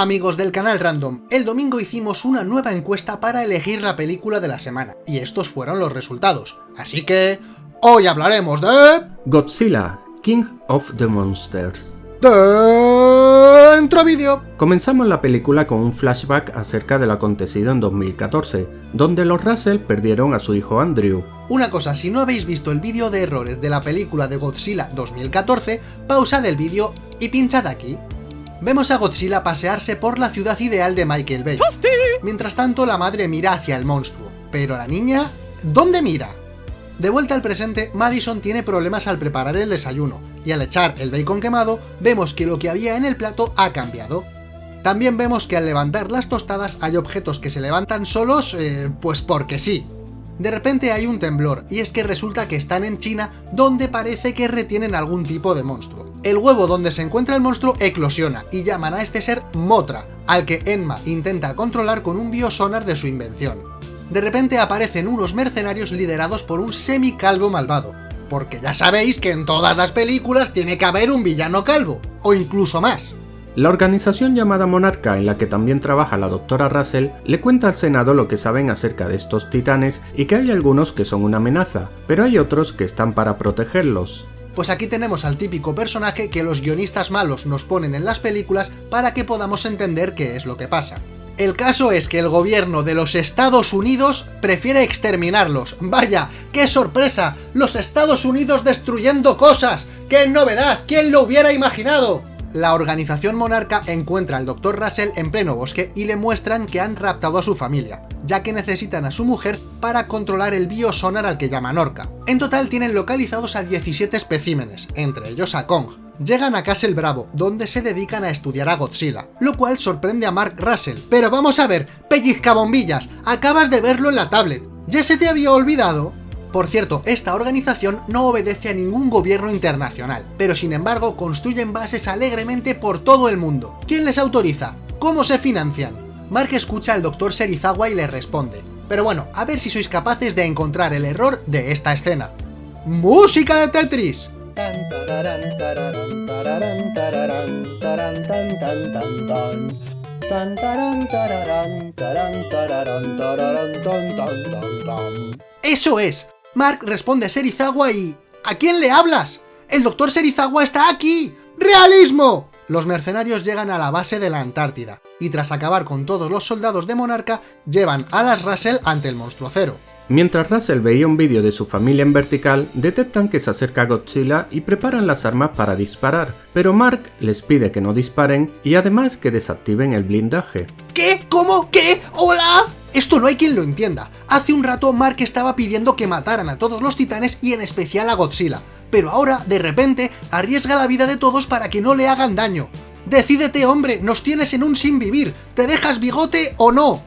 Hola amigos del canal Random, el domingo hicimos una nueva encuesta para elegir la película de la semana, y estos fueron los resultados, así que... Hoy hablaremos de... Godzilla, King of the Monsters. Dentro vídeo. Comenzamos la película con un flashback acerca del acontecido en 2014, donde los Russell perdieron a su hijo Andrew. Una cosa, si no habéis visto el vídeo de errores de la película de Godzilla 2014, pausad el vídeo y pinchad aquí. Vemos a Godzilla pasearse por la ciudad ideal de Michael Bay. Mientras tanto, la madre mira hacia el monstruo. Pero la niña... ¿Dónde mira? De vuelta al presente, Madison tiene problemas al preparar el desayuno, y al echar el bacon quemado, vemos que lo que había en el plato ha cambiado. También vemos que al levantar las tostadas hay objetos que se levantan solos, eh, pues porque sí. De repente hay un temblor, y es que resulta que están en China, donde parece que retienen algún tipo de monstruo. El huevo donde se encuentra el monstruo eclosiona, y llaman a este ser Motra, al que Enma intenta controlar con un biosonar de su invención de repente aparecen unos mercenarios liderados por un semicalvo malvado. Porque ya sabéis que en todas las películas tiene que haber un villano calvo, o incluso más. La organización llamada Monarca, en la que también trabaja la doctora Russell, le cuenta al Senado lo que saben acerca de estos titanes y que hay algunos que son una amenaza, pero hay otros que están para protegerlos. Pues aquí tenemos al típico personaje que los guionistas malos nos ponen en las películas para que podamos entender qué es lo que pasa. El caso es que el gobierno de los Estados Unidos prefiere exterminarlos. ¡Vaya! ¡Qué sorpresa! ¡Los Estados Unidos destruyendo cosas! ¡Qué novedad! ¿Quién lo hubiera imaginado? La organización monarca encuentra al Dr. Russell en pleno bosque y le muestran que han raptado a su familia, ya que necesitan a su mujer para controlar el biosonar al que llaman Orca. En total tienen localizados a 17 especímenes, entre ellos a Kong, llegan a Castle Bravo, donde se dedican a estudiar a Godzilla, lo cual sorprende a Mark Russell. Pero vamos a ver, pellizcabombillas, acabas de verlo en la tablet, ¿ya se te había olvidado? Por cierto, esta organización no obedece a ningún gobierno internacional, pero sin embargo construyen bases alegremente por todo el mundo. ¿Quién les autoriza? ¿Cómo se financian? Mark escucha al Dr. Serizawa y le responde. Pero bueno, a ver si sois capaces de encontrar el error de esta escena. ¡Música de Tetris! ¡Eso es! Mark responde a Serizawa y... ¿A quién le hablas? ¡El doctor Serizawa está aquí! ¡Realismo! Los mercenarios llegan a la base de la Antártida, y tras acabar con todos los soldados de Monarca, llevan a las Russell ante el monstruo cero. Mientras Russell veía un vídeo de su familia en vertical, detectan que se acerca Godzilla y preparan las armas para disparar, pero Mark les pide que no disparen y además que desactiven el blindaje. ¿Qué? ¿Cómo? ¿Qué? ¿Hola? Esto no hay quien lo entienda. Hace un rato Mark estaba pidiendo que mataran a todos los titanes y en especial a Godzilla, pero ahora, de repente, arriesga la vida de todos para que no le hagan daño. Decídete hombre, nos tienes en un sin vivir, ¿te dejas bigote o no?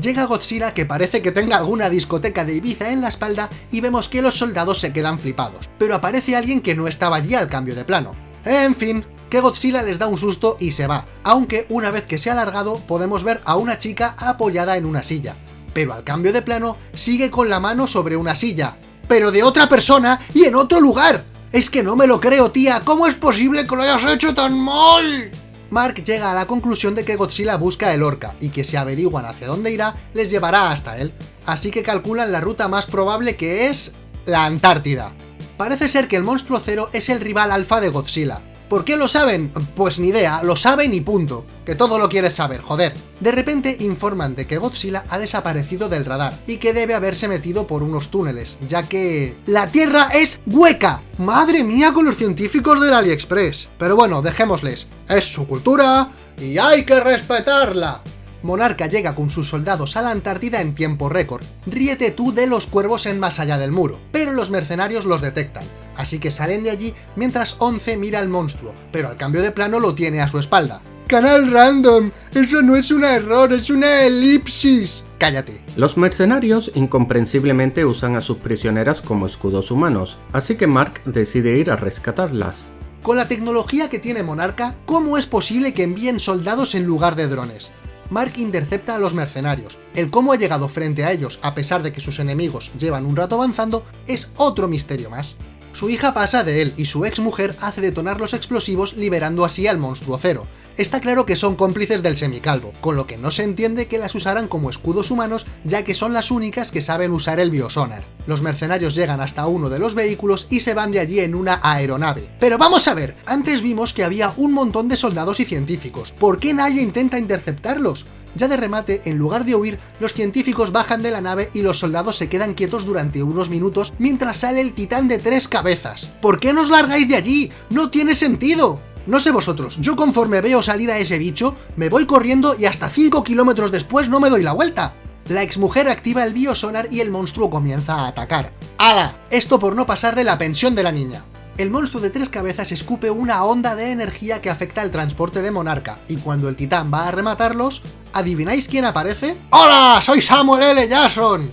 Llega Godzilla que parece que tenga alguna discoteca de Ibiza en la espalda y vemos que los soldados se quedan flipados, pero aparece alguien que no estaba allí al cambio de plano. En fin, que Godzilla les da un susto y se va, aunque una vez que se ha alargado podemos ver a una chica apoyada en una silla, pero al cambio de plano sigue con la mano sobre una silla, pero de otra persona y en otro lugar. Es que no me lo creo, tía, ¿cómo es posible que lo hayas hecho tan mal? Mark llega a la conclusión de que Godzilla busca el Orca, y que si averiguan hacia dónde irá, les llevará hasta él. Así que calculan la ruta más probable que es... la Antártida. Parece ser que el monstruo cero es el rival alfa de Godzilla, ¿Por qué lo saben? Pues ni idea, lo saben y punto. Que todo lo quieres saber, joder. De repente informan de que Godzilla ha desaparecido del radar y que debe haberse metido por unos túneles, ya que... ¡La Tierra es hueca! ¡Madre mía con los científicos del AliExpress! Pero bueno, dejémosles. Es su cultura y hay que respetarla. Monarca llega con sus soldados a la Antártida en tiempo récord. Ríete tú de los cuervos en más allá del muro, pero los mercenarios los detectan así que salen de allí mientras Once mira al monstruo, pero al cambio de plano lo tiene a su espalda. ¡Canal random! ¡Eso no es un error, es una elipsis! ¡Cállate! Los mercenarios incomprensiblemente usan a sus prisioneras como escudos humanos, así que Mark decide ir a rescatarlas. Con la tecnología que tiene Monarca, ¿cómo es posible que envíen soldados en lugar de drones? Mark intercepta a los mercenarios. El cómo ha llegado frente a ellos, a pesar de que sus enemigos llevan un rato avanzando, es otro misterio más. Su hija pasa de él y su ex mujer hace detonar los explosivos liberando así al monstruo cero. Está claro que son cómplices del semicalvo, con lo que no se entiende que las usaran como escudos humanos, ya que son las únicas que saben usar el biosonar. Los mercenarios llegan hasta uno de los vehículos y se van de allí en una aeronave. Pero vamos a ver, antes vimos que había un montón de soldados y científicos, ¿por qué nadie intenta interceptarlos? Ya de remate, en lugar de huir, los científicos bajan de la nave y los soldados se quedan quietos durante unos minutos mientras sale el titán de tres cabezas. ¿Por qué nos largáis de allí? ¡No tiene sentido! No sé vosotros, yo conforme veo salir a ese bicho, me voy corriendo y hasta 5 kilómetros después no me doy la vuelta. La exmujer activa el biosonar y el monstruo comienza a atacar. ¡Hala! Esto por no pasarle la pensión de la niña. El monstruo de tres cabezas escupe una onda de energía que afecta al transporte de Monarca, y cuando el titán va a rematarlos, ¿adivináis quién aparece? ¡Hola! ¡Soy Samuel L. Jackson!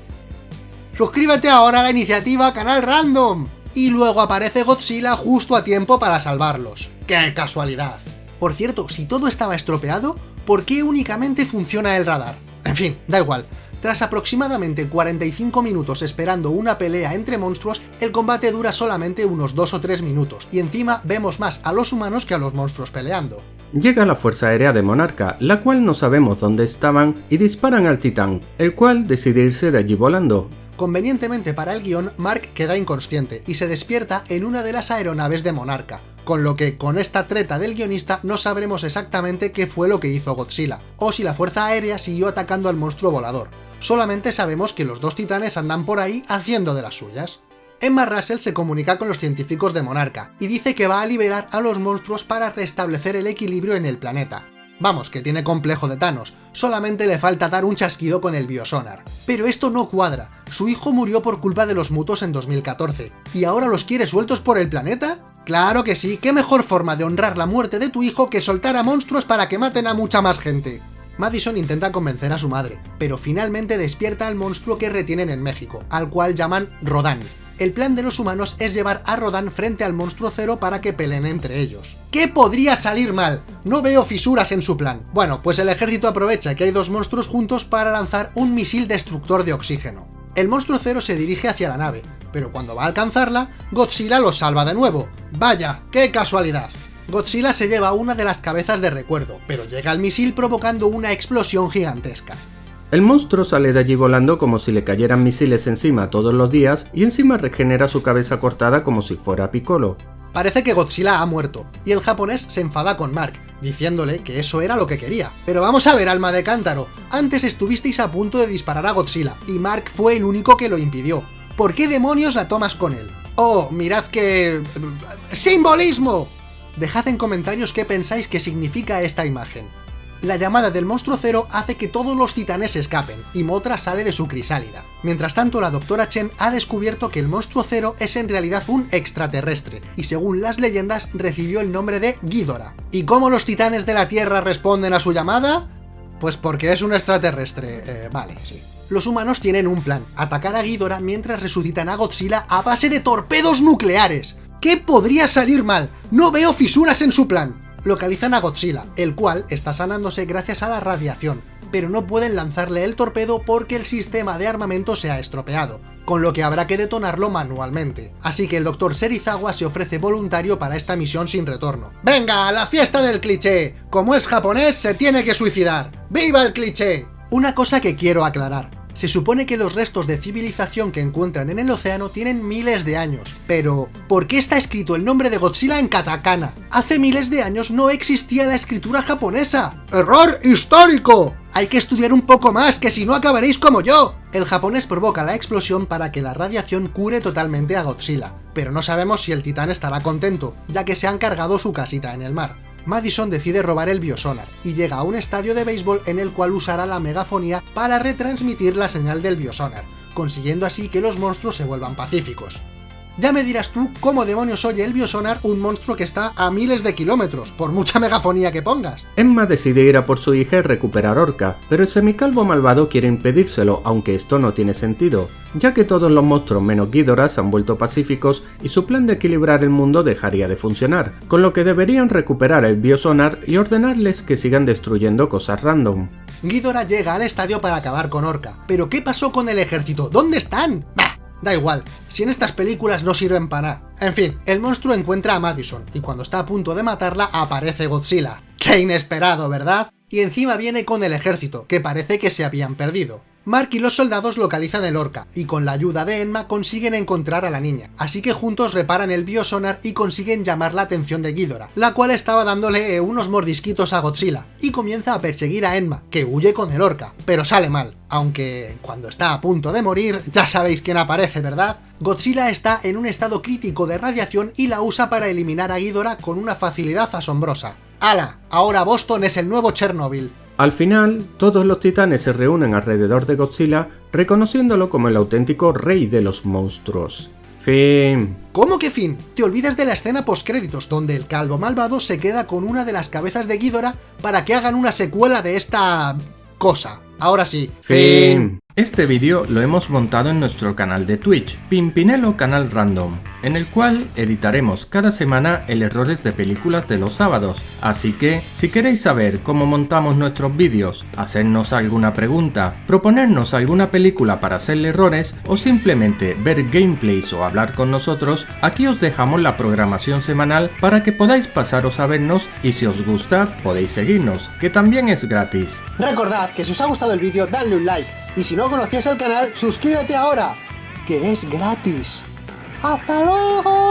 Suscríbete ahora a la iniciativa Canal Random. Y luego aparece Godzilla justo a tiempo para salvarlos. ¡Qué casualidad! Por cierto, si todo estaba estropeado, ¿por qué únicamente funciona el radar? En fin, da igual. Tras aproximadamente 45 minutos esperando una pelea entre monstruos, el combate dura solamente unos 2 o 3 minutos, y encima vemos más a los humanos que a los monstruos peleando. Llega la Fuerza Aérea de Monarca, la cual no sabemos dónde estaban, y disparan al titán, el cual decide irse de allí volando. Convenientemente para el guion, Mark queda inconsciente y se despierta en una de las aeronaves de Monarca, con lo que con esta treta del guionista no sabremos exactamente qué fue lo que hizo Godzilla, o si la fuerza aérea siguió atacando al monstruo volador. Solamente sabemos que los dos titanes andan por ahí haciendo de las suyas. Emma Russell se comunica con los científicos de Monarca, y dice que va a liberar a los monstruos para restablecer el equilibrio en el planeta, Vamos, que tiene complejo de Thanos, solamente le falta dar un chasquido con el biosonar. Pero esto no cuadra, su hijo murió por culpa de los mutos en 2014, ¿y ahora los quiere sueltos por el planeta? Claro que sí, qué mejor forma de honrar la muerte de tu hijo que soltar a monstruos para que maten a mucha más gente. Madison intenta convencer a su madre, pero finalmente despierta al monstruo que retienen en México, al cual llaman Rodan. El plan de los humanos es llevar a Rodan frente al monstruo cero para que peleen entre ellos. ¿Qué podría salir mal? No veo fisuras en su plan. Bueno, pues el ejército aprovecha que hay dos monstruos juntos para lanzar un misil destructor de oxígeno. El monstruo cero se dirige hacia la nave, pero cuando va a alcanzarla, Godzilla lo salva de nuevo. ¡Vaya, qué casualidad! Godzilla se lleva una de las cabezas de recuerdo, pero llega al misil provocando una explosión gigantesca. El monstruo sale de allí volando como si le cayeran misiles encima todos los días y encima regenera su cabeza cortada como si fuera Piccolo. Parece que Godzilla ha muerto, y el japonés se enfada con Mark, diciéndole que eso era lo que quería. Pero vamos a ver, alma de cántaro, antes estuvisteis a punto de disparar a Godzilla, y Mark fue el único que lo impidió. ¿Por qué demonios la tomas con él? Oh, mirad que... ¡Simbolismo! Dejad en comentarios qué pensáis que significa esta imagen. La llamada del monstruo cero hace que todos los titanes escapen, y Motra sale de su crisálida. Mientras tanto, la doctora Chen ha descubierto que el monstruo cero es en realidad un extraterrestre, y según las leyendas recibió el nombre de Ghidorah. ¿Y cómo los titanes de la Tierra responden a su llamada? Pues porque es un extraterrestre, eh, vale, sí. Los humanos tienen un plan, atacar a Ghidorah mientras resucitan a Godzilla a base de torpedos nucleares. ¿Qué podría salir mal? No veo fisuras en su plan localizan a Godzilla, el cual está sanándose gracias a la radiación, pero no pueden lanzarle el torpedo porque el sistema de armamento se ha estropeado, con lo que habrá que detonarlo manualmente. Así que el Dr. Serizawa se ofrece voluntario para esta misión sin retorno. ¡Venga, a la fiesta del cliché! Como es japonés, se tiene que suicidar. ¡Viva el cliché! Una cosa que quiero aclarar. Se supone que los restos de civilización que encuentran en el océano tienen miles de años, pero ¿por qué está escrito el nombre de Godzilla en katakana? Hace miles de años no existía la escritura japonesa. ¡Error histórico! Hay que estudiar un poco más, que si no acabaréis como yo. El japonés provoca la explosión para que la radiación cure totalmente a Godzilla, pero no sabemos si el titán estará contento, ya que se han cargado su casita en el mar. Madison decide robar el biosonar y llega a un estadio de béisbol en el cual usará la megafonía para retransmitir la señal del biosonar, consiguiendo así que los monstruos se vuelvan pacíficos. Ya me dirás tú cómo demonios oye el biosonar un monstruo que está a miles de kilómetros, por mucha megafonía que pongas. Emma decide ir a por su hija y recuperar Orca, pero el semicalvo malvado quiere impedírselo, aunque esto no tiene sentido, ya que todos los monstruos menos Ghidorah se han vuelto pacíficos y su plan de equilibrar el mundo dejaría de funcionar, con lo que deberían recuperar el biosonar y ordenarles que sigan destruyendo cosas random. Ghidorah llega al estadio para acabar con Orca, pero ¿qué pasó con el ejército? ¿Dónde están? Da igual, si en estas películas no sirven para. En fin, el monstruo encuentra a Madison, y cuando está a punto de matarla aparece Godzilla. ¡Qué inesperado, ¿verdad? Y encima viene con el ejército, que parece que se habían perdido. Mark y los soldados localizan el Orca, y con la ayuda de Enma consiguen encontrar a la niña, así que juntos reparan el biosonar y consiguen llamar la atención de Ghidorah, la cual estaba dándole unos mordisquitos a Godzilla, y comienza a perseguir a Enma, que huye con el Orca, pero sale mal, aunque cuando está a punto de morir, ya sabéis quién aparece, ¿verdad? Godzilla está en un estado crítico de radiación y la usa para eliminar a Ghidorah con una facilidad asombrosa. ¡Hala! Ahora Boston es el nuevo Chernobyl. Al final, todos los titanes se reúnen alrededor de Godzilla, reconociéndolo como el auténtico rey de los monstruos. Fin. ¿Cómo que fin? Te olvidas de la escena postcréditos, donde el calvo malvado se queda con una de las cabezas de Ghidorah para que hagan una secuela de esta... cosa. Ahora sí. Fin. Este vídeo lo hemos montado en nuestro canal de Twitch, Pimpinelo Canal Random, en el cual editaremos cada semana el errores de películas de los sábados, así que si queréis saber cómo montamos nuestros vídeos, hacernos alguna pregunta, proponernos alguna película para hacerle errores o simplemente ver gameplays o hablar con nosotros, aquí os dejamos la programación semanal para que podáis pasaros a vernos y si os gusta podéis seguirnos, que también es gratis. Recordad que si os ha gustado el vídeo dadle un like y si no conocías el canal suscríbete ahora, que es gratis. ¡Hasta luego!